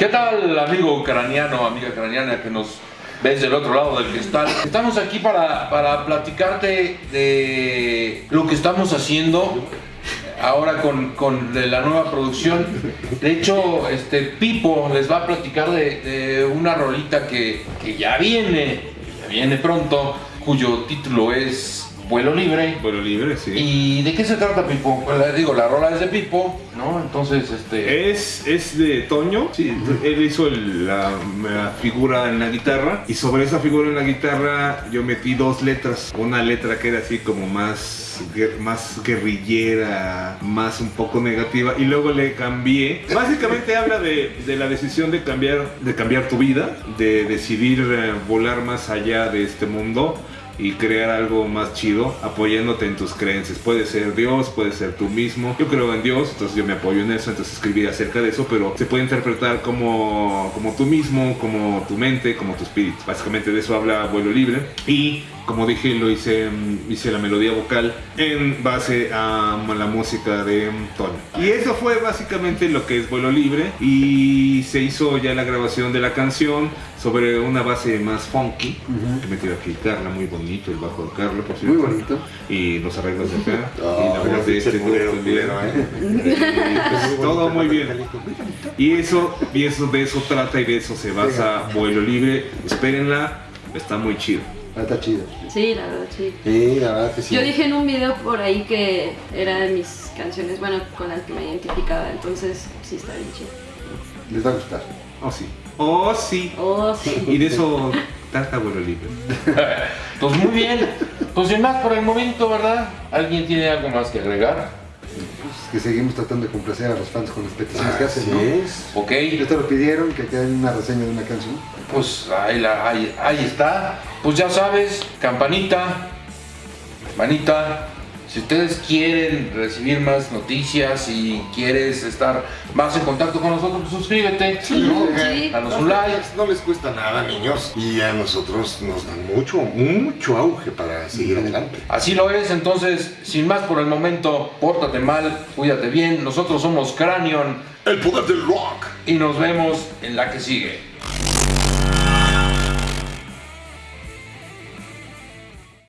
¿Qué tal, amigo ucraniano, amiga ucraniana que nos ves del otro lado del cristal? Estamos aquí para, para platicarte de lo que estamos haciendo ahora con, con la nueva producción. De hecho, este Pipo les va a platicar de, de una rolita que, que ya viene, ya viene pronto, cuyo título es Vuelo Libre. Vuelo libre, sí. ¿Y de qué se trata Pipo? Pues, digo, la rola es de Pipo, ¿no? Entonces, este... Es, es de Toño, sí, él hizo el- la, la figura en la guitarra y sobre esa figura en la guitarra yo metí dos letras. Una letra que era así como más, más guerrillera, más un poco negativa y luego le cambié. Básicamente habla de, de la decisión de cambiar, de cambiar tu vida, de decidir eh, volar más allá de este mundo y crear algo más chido apoyándote en tus creencias. Puede ser Dios, puede ser tú mismo. Yo creo en Dios, entonces yo me apoyo en eso, entonces escribí acerca de eso, pero se puede interpretar como, como tú mismo, como tu mente, como tu espíritu. Básicamente de eso habla Vuelo Libre. Y como dije, lo hice, mm, hice la melodía vocal en base a mm, la música de mm, Toño. Y eso fue básicamente lo que es Vuelo Libre. Y se hizo ya la grabación de la canción sobre una base más funky. Que metió aquí Carla, muy bonito, el bajo de Carla, por cierto. Muy bonito. Y los arreglos de acá. y Ah, la voz de este culero, culero, ¿eh? Y, pues, todo muy bien. Y eso, y eso de eso trata y de eso se basa Vuelo Libre. Espérenla, está muy chido. Ah, Está chido. Sí, la verdad, sí. Sí, la verdad que sí. Yo dije en un video por ahí que era de mis canciones, bueno, con las que me identificaba, entonces sí está bien chido. Les va a gustar. Oh sí. Oh sí. Oh, sí. Y de eso trata Vuelo Libre. Pues muy bien. Pues sin más por el momento, ¿verdad? ¿Alguien tiene algo más que agregar? Pues que seguimos tratando de complacer a los fans con las peticiones que hacen, ¿no? es. Ok, Ya te lo pidieron, que quede una reseña de una canción. pues ahí, la- ahí, ahí está. Pues ya sabes, campanita, manita. Si ustedes quieren recibir más noticias y quieres estar más en contacto con nosotros, pues suscríbete. ¿no? Sí. Danos un like. No les cuesta nada, niños. Y a nosotros nos dan mucho, mucho auge para seguir adelante. Así lo es, entonces, sin más por el momento, pórtate mal, cuídate bien. Nosotros somos Cranion El poder del rock. y nos vemos en la que sigue.